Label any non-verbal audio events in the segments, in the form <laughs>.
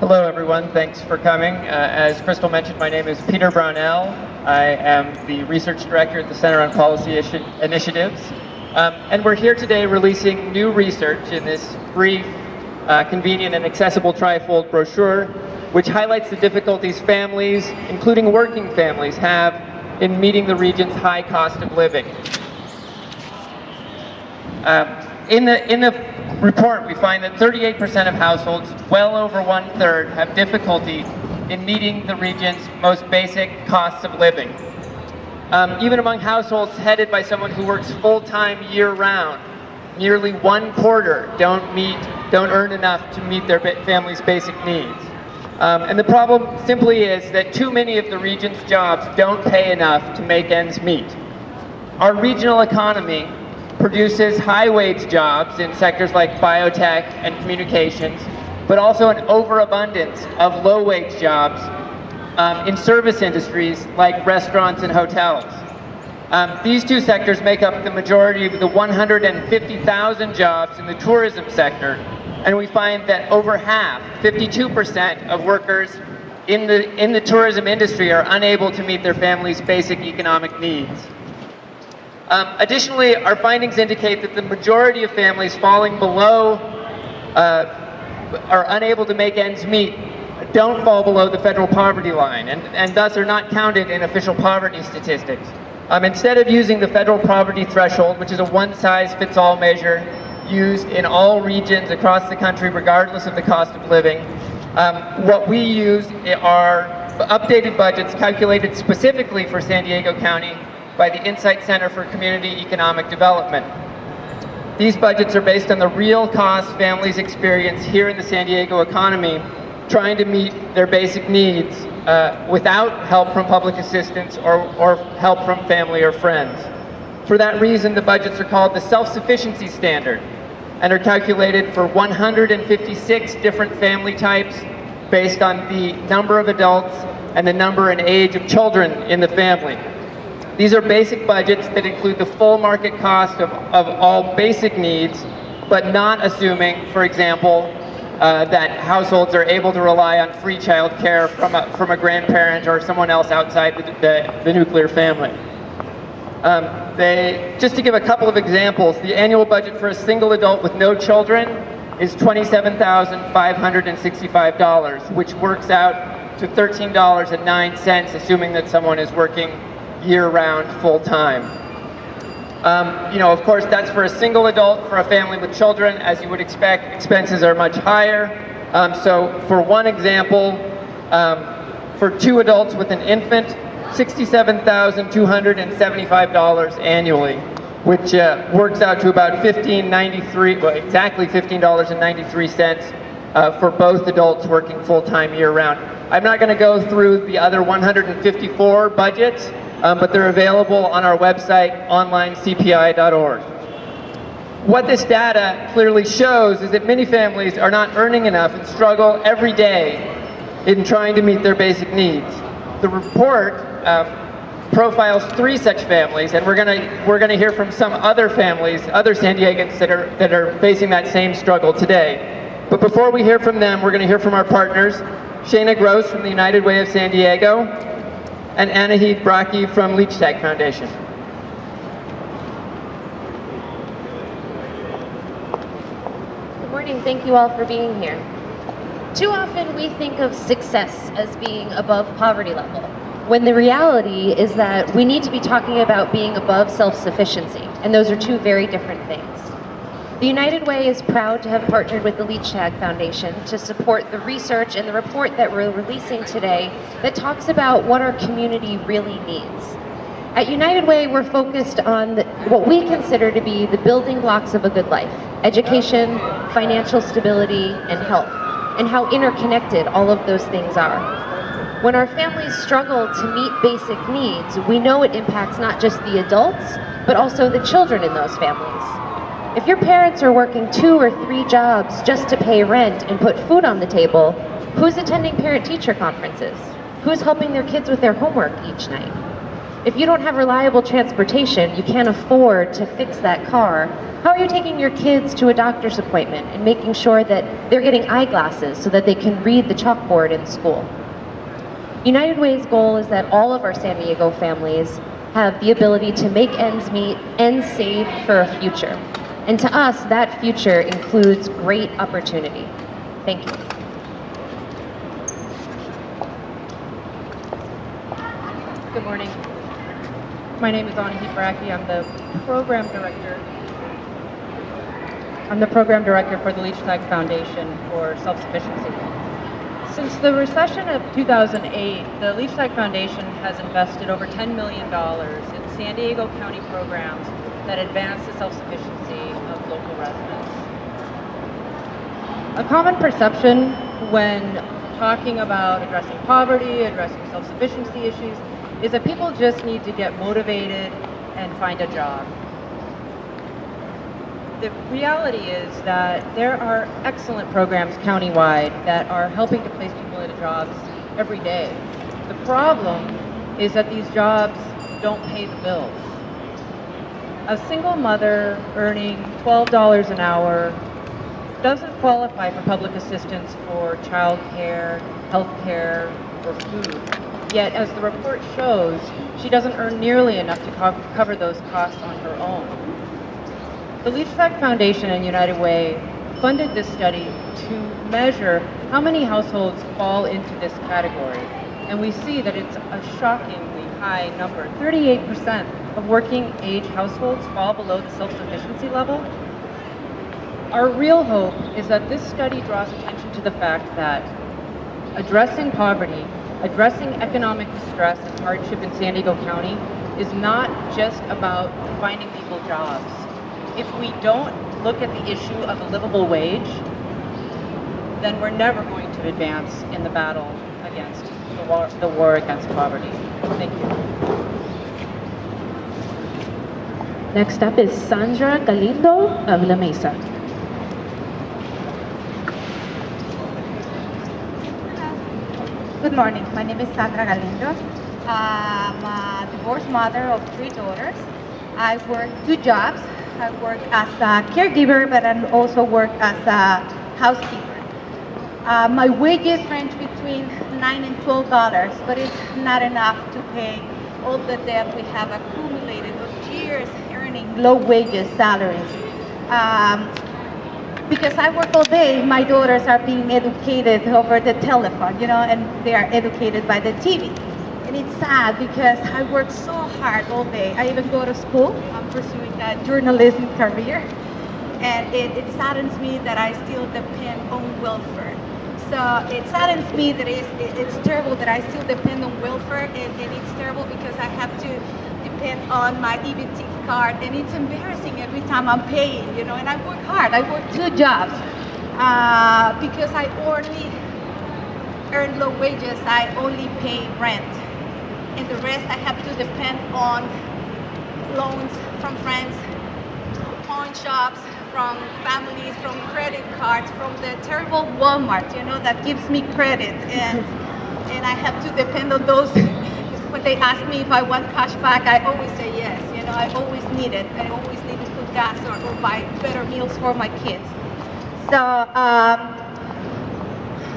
Hello, everyone. Thanks for coming. Uh, as Crystal mentioned, my name is Peter Brownell. I am the Research Director at the Center on Policy Initiatives. Um, and we're here today releasing new research in this brief, uh, convenient, and accessible trifold brochure, which highlights the difficulties families, including working families, have in meeting the region's high cost of living. Um, in the, in the report, we find that 38% of households, well over one-third, have difficulty in meeting the region's most basic costs of living. Um, even among households headed by someone who works full-time year-round, nearly one quarter don't meet, don't earn enough to meet their family's basic needs. Um, and the problem simply is that too many of the region's jobs don't pay enough to make ends meet. Our regional economy produces high-wage jobs in sectors like biotech and communications, but also an overabundance of low-wage jobs um, in service industries like restaurants and hotels. Um, these two sectors make up the majority of the 150,000 jobs in the tourism sector, and we find that over half, 52% of workers in the, in the tourism industry are unable to meet their family's basic economic needs. Um, additionally, our findings indicate that the majority of families falling below uh, are unable to make ends meet don't fall below the federal poverty line and, and thus are not counted in official poverty statistics. Um, instead of using the federal poverty threshold, which is a one-size-fits-all measure used in all regions across the country regardless of the cost of living, um, what we use are updated budgets calculated specifically for San Diego County by the Insight Center for Community Economic Development. These budgets are based on the real cost families experience here in the San Diego economy, trying to meet their basic needs uh, without help from public assistance or, or help from family or friends. For that reason, the budgets are called the self-sufficiency standard and are calculated for 156 different family types based on the number of adults and the number and age of children in the family. These are basic budgets that include the full market cost of, of all basic needs, but not assuming, for example, uh, that households are able to rely on free child care from a, from a grandparent or someone else outside the, the, the nuclear family. Um, they, just to give a couple of examples, the annual budget for a single adult with no children is $27,565, which works out to $13.09, assuming that someone is working year-round, full-time. Um, you know, of course, that's for a single adult. For a family with children, as you would expect, expenses are much higher. Um, so for one example, um, for two adults with an infant, $67,275 annually, which uh, works out to about $15.93, well, exactly $15.93 uh, for both adults working full-time year-round. I'm not going to go through the other 154 budgets, um, but they're available on our website, onlinecpi.org. What this data clearly shows is that many families are not earning enough and struggle every day in trying to meet their basic needs. The report um, profiles three such families, and we're gonna we're gonna hear from some other families, other San Diegans that are that are facing that same struggle today. But before we hear from them, we're gonna hear from our partners, Shana Gross from the United Way of San Diego, and Anahid Brakke from Leichtag Foundation. Good morning, thank you all for being here. Too often we think of success as being above poverty level, when the reality is that we need to be talking about being above self-sufficiency, and those are two very different things. The United Way is proud to have partnered with the Leichtag Foundation to support the research and the report that we're releasing today that talks about what our community really needs. At United Way, we're focused on the, what we consider to be the building blocks of a good life, education, financial stability, and health, and how interconnected all of those things are. When our families struggle to meet basic needs, we know it impacts not just the adults, but also the children in those families. If your parents are working two or three jobs just to pay rent and put food on the table, who's attending parent-teacher conferences? Who's helping their kids with their homework each night? If you don't have reliable transportation, you can't afford to fix that car. How are you taking your kids to a doctor's appointment and making sure that they're getting eyeglasses so that they can read the chalkboard in school? United Way's goal is that all of our San Diego families have the ability to make ends meet and save for a future. And to us, that future includes great opportunity. Thank you. Good morning. My name is Anahid Brakke. I'm the program director. I'm the program director for the Leichtag Foundation for Self-Sufficiency. Since the recession of 2008, the Leichtag Foundation has invested over $10 million in San Diego County programs that advance the self-sufficiency residents. A common perception when talking about addressing poverty, addressing self-sufficiency issues, is that people just need to get motivated and find a job. The reality is that there are excellent programs countywide that are helping to place people into jobs every day. The problem is that these jobs don't pay the bills. A single mother earning $12 an hour doesn't qualify for public assistance for child care, health care, or food. Yet, as the report shows, she doesn't earn nearly enough to co cover those costs on her own. The Leach Foundation and United Way funded this study to measure how many households fall into this category. And we see that it's a shockingly high number. 38% of working age households fall below the self-sufficiency level. Our real hope is that this study draws attention to the fact that addressing poverty, addressing economic distress and hardship in San Diego County is not just about finding people jobs. If we don't look at the issue of a livable wage, then we're never going to advance in the battle against the war, the war against poverty. Thank you. Next up is Sandra Galindo of La Mesa. Good morning. My name is Sandra Galindo. I'm a divorced mother of three daughters. I work two jobs. I work as a caregiver, but I also work as a housekeeper. Uh, my wages range between nine and twelve dollars, but it's not enough to pay all the debt we have earning low wages salaries. Um, because I work all day, my daughters are being educated over the telephone, you know, and they are educated by the TV. And it's sad because I work so hard all day. I even go to school. I'm pursuing a journalism career. And it, it saddens me that I still depend on welfare. So it saddens me that it's, it, it's terrible that I still depend on welfare. And, and it's terrible because I have to depend on my EBT card. And it's embarrassing every time I'm paying, you know, and I work hard. I work two jobs uh, because I only earn low wages. I only pay rent. And the rest I have to depend on loans from friends, pawn shops, from families, from credit cards, from the terrible Walmart, you know, that gives me credit. And, and I have to depend on those. <laughs> when they ask me if I want cash back, I always say yes. I always need it. I always need to put gas or, or buy better meals for my kids. So um,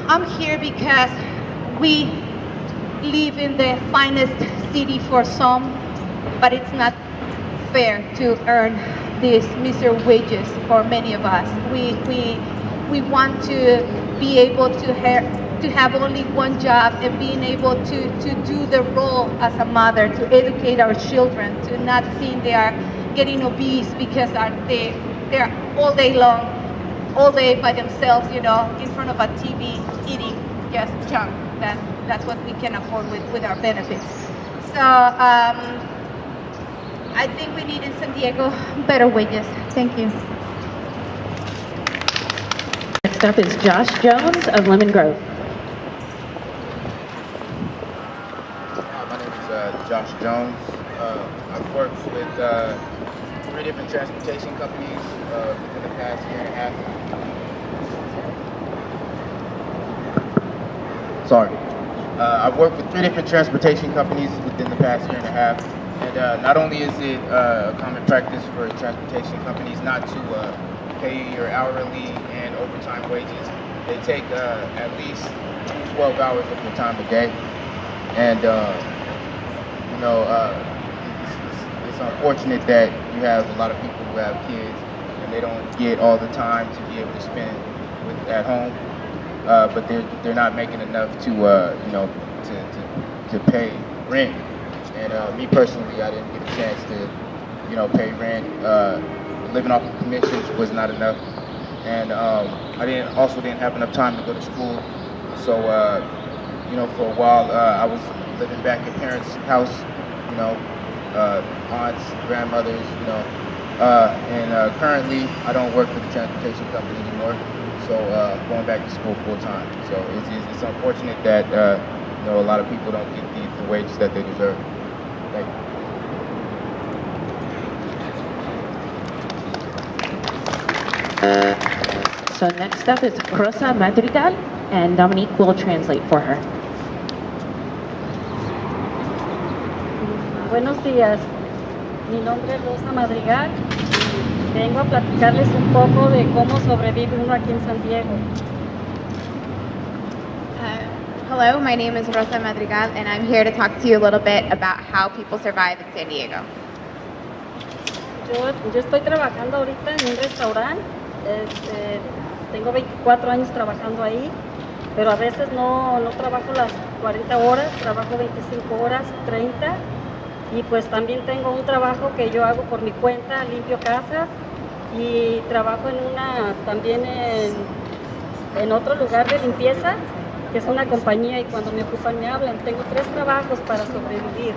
I'm here because we live in the finest city for some, but it's not fair to earn these miserable wages for many of us. We, we, we want to be able to have to have only one job and being able to, to do the role as a mother, to educate our children, to not seeing they are getting obese because they, they're all day long, all day by themselves, you know, in front of a TV eating just junk. That, that's what we can afford with, with our benefits. So um, I think we need in San Diego better wages. Thank you. Next up is Josh Jones of Lemon Grove. Hi, my name is uh, Josh Jones. Uh, I've worked with uh, three different transportation companies uh, within the past year and a half. Sorry. Uh, I've worked with three different transportation companies within the past year and a half. And uh, not only is it uh, a common practice for transportation companies not to pay your hourly and overtime wages, they take at least 12 hours of your time a day. And, know, uh, it's, it's, it's unfortunate that you have a lot of people who have kids and they don't get all the time to be able to spend with, at home. Uh, but they're, they're not making enough to, uh, you know, to, to, to pay rent. And uh, me personally, I didn't get a chance to, you know, pay rent. Uh, living off of commissions was not enough, and um, I didn't also didn't have enough time to go to school. So, you know, for a while I was living back at parents' house, you know, uh, aunts, grandmothers, you know, uh, and uh, currently I don't work for the transportation company anymore. So uh, going back to school full time. So it's, it's, it's unfortunate that uh, you know a lot of people don't get the, the wages that they deserve. Thank you. So next up is Rosa Madrigal, and Dominique will translate for her. Buenos días, mi nombre es Rosa Madrigal vengo a platicarles un poco de cómo sobrevive uno aquí en San Diego. Uh, hello, my name is Rosa Madrigal, and I'm here to talk to you a little bit about how people survive in San Diego. Yo, yo estoy trabajando ahorita en un restaurante, este, tengo 24 años trabajando ahí, pero a veces no, no trabajo las 40 horas, trabajo 25 horas, 30, y pues también tengo un trabajo que yo hago por mi cuenta, limpio casas, y trabajo en una, también en, otro lugar de limpieza, que es una compañía y cuando me ocupan me hablan. Tengo tres trabajos para sobrevivir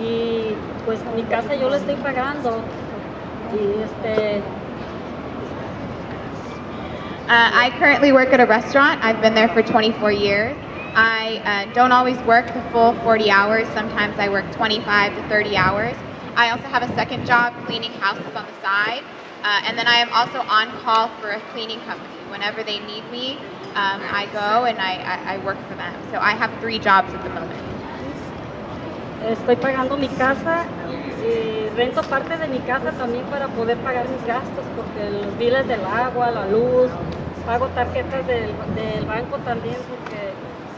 y pues mi casa yo la estoy pagando y este Uh, I currently work at a restaurant. I've been there for 24 years. I uh, don't always work the full 40 hours. Sometimes I work 25 to 30 hours. I also have a second job cleaning houses on the side. Uh, and then I am also on call for a cleaning company. Whenever they need me, um, I go and I, I, I work for them. So I have three jobs at the moment. estoy pagando mi casa y rento parte de mi casa también para poder pagar mis gastos porque los biles del agua, la luz, pago tarjetas del, del banco también porque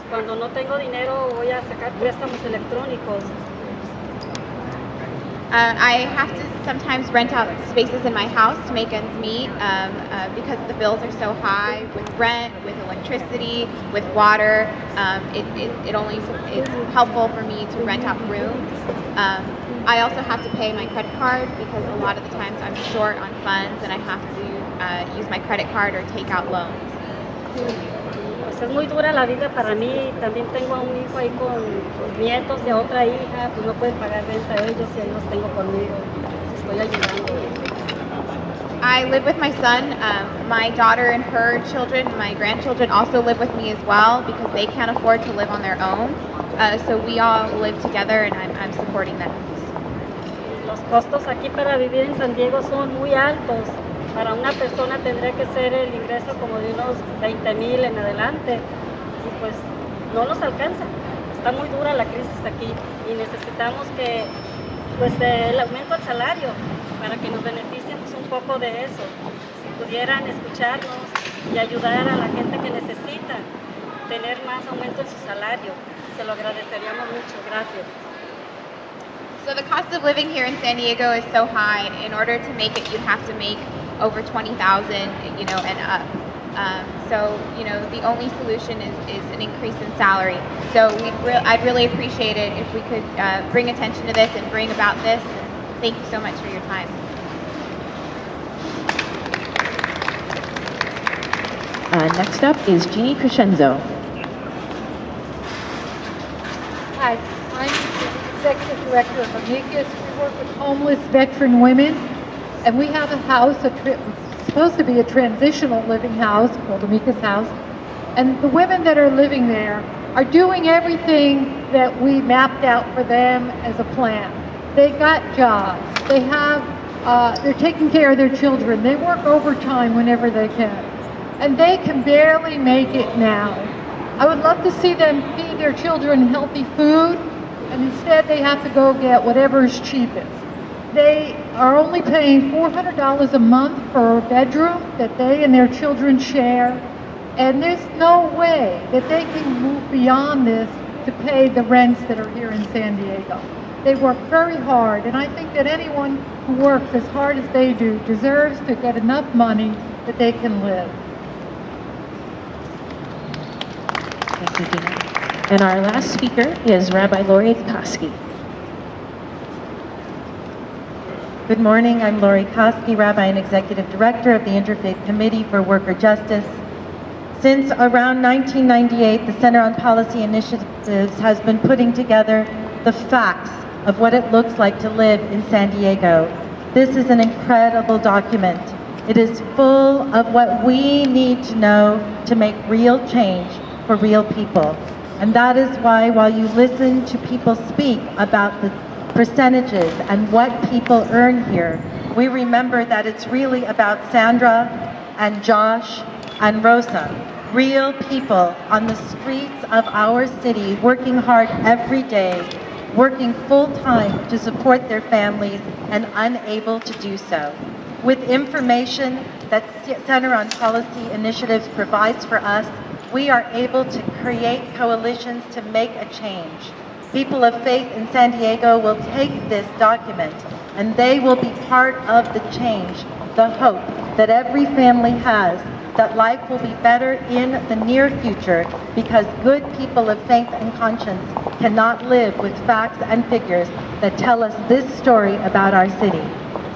cuando no tengo dinero voy a sacar préstamos electrónicos. Uh, I have to sometimes rent out spaces in my house to make ends meet um, uh, because the bills are so high with rent, with electricity, with water. Um, it, it, it only it's helpful for me to rent out rooms. Um, I also have to pay my credit card because a lot of the times I'm short on funds and I have to uh, use my credit card or take out loans. Pues es muy dura la vida para mí, también tengo a un hijo ahí con los nietos y a otra hija, pues no pueden pagar renta a ellos y ahí los tengo conmigo, les estoy ayudando. I live with my son. Um, my daughter and her children, my grandchildren, also live with me as well because they can't afford to live on their own. Uh, so we all live together, and I'm, I'm supporting them. Los costos aquí para vivir en San Diego son muy altos. Para una persona tendría que ser el ingreso como de unos 20 mil en adelante y pues no nos alcanza. Está muy dura la crisis aquí y necesitamos que pues el aumento del salario para que nos beneficiemos un poco de eso. Si pudieran escucharnos y ayudar a la gente que necesita tener más aumento en su salario, se lo agradeceríamos mucho. Gracias. So the cost of living here in San Diego is so high. In order to make it, you have to make over twenty thousand, you know, and up. Um, so you know, the only solution is, is an increase in salary. So we'd re- I'd really appreciate it if we could uh, bring attention to this and bring about this. And thank you so much for your time. Uh, next up is Jeannie Crescenzo. Hi, I'm the Executive Director of Amicus. We work with homeless veteran women, and we have a house, a supposed to be a transitional living house called Amicus House, and the women that are living there are doing everything that we mapped out for them as a plan. They got jobs. They have, uh, they're taking care of their children. They work overtime whenever they can, and they can barely make it now. I would love to see them feed their children healthy food, and instead they have to go get whatever is cheapest. They are only paying $400 a month for a bedroom that they and their children share, and there's no way that they can move beyond this to pay the rents that are here in San Diego. They work very hard, and I think that anyone who works as hard as they do deserves to get enough money that they can live. Thank you, Gina. And our last speaker is Rabbi Laurie Coskey. Good morning. I'm Laurie Coskey, Rabbi and Executive Director of the Interfaith Committee for Worker Justice. Since around 1998, the Center on Policy Initiatives has been putting together the facts of what it looks like to live in San Diego. This is an incredible document. It is full of what we need to know to make real change for real people. And that is why while you listen to people speak about the percentages and what people earn here, we remember that it's really about Sandra and Josh and Rosa, real people on the streets of our city working hard every day, working full-time to support their families and unable to do so. With information that Center on Policy Initiatives provides for us, we are able to create coalitions to make a change. People of faith in San Diego will take this document and they will be part of the change, the hope that every family has that life will be better in the near future because good people of faith and conscience cannot live with facts and figures that tell us this story about our city.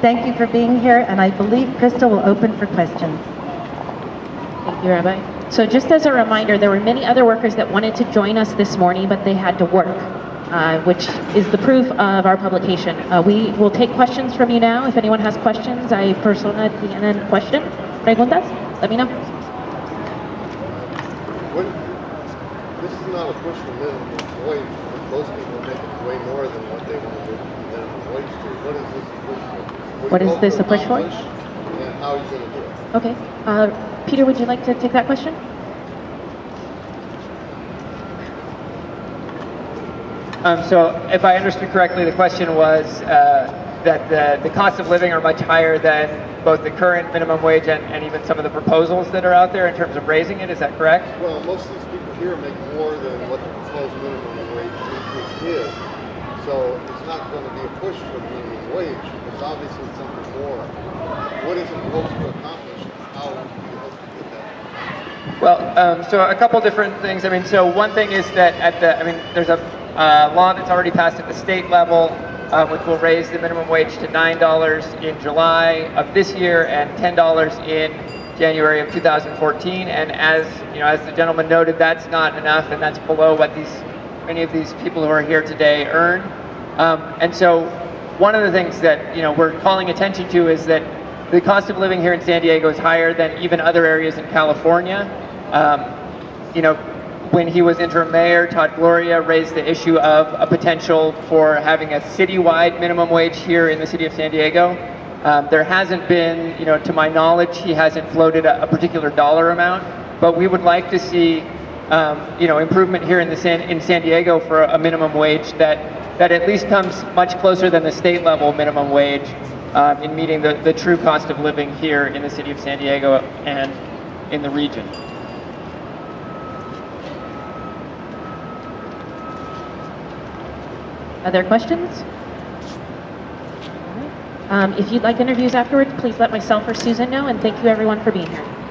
Thank you for being here, and I believe Krista will open for questions. Thank you, Rabbi. So just as a reminder, there were many other workers that wanted to join us this morning, but they had to work, uh, which is the proof of our publication. Uh, we will take questions from you now. If anyone has questions, hay persona tienen question, preguntas, let me know. What, this is not a push for minimum wage. Most people make way more than what they want to do minimum wage to. What is this a push for? What is this a push for? And how are you going to do it? Okay. Uh, Peter, would you like to take that question? Um, so if I understood correctly, the question was uh, that the, the cost of living are much higher than both the current minimum wage and, and even some of the proposals that are out there in terms of raising it. Is that correct? Well, most of these people here make more than what the proposed minimum wage increase is. So it's not going to be a push for the minimum wage. It's obviously something more. What is it supposed to accomplish? How do you hope to get that? Well, um, so a couple different things. I mean, so one thing is that at the, I mean, there's a uh, law that's already passed at the state level, uh, which will raise the minimum wage to $9 in July of this year and $10 in January of 2014. And as you know, as the gentleman noted, that's not enough, and that's below what these many of these people who are here today earn. Um, and so, one of the things that you know we're calling attention to is that the cost of living here in San Diego is higher than even other areas in California. Um, you know, when he was interim mayor, Todd Gloria raised the issue of a potential for having a citywide minimum wage here in the city of San Diego. Um, there hasn't been, you know, to my knowledge, he hasn't floated a, a particular dollar amount, but we would like to see, um, you know, improvement here in the San, in San Diego for a minimum wage that that at least comes much closer than the state level minimum wage um, in meeting the, the true cost of living here in the city of San Diego and in the region. Other questions? Um, if you'd like interviews afterwards, please let myself or Susan know, and thank you everyone for being here.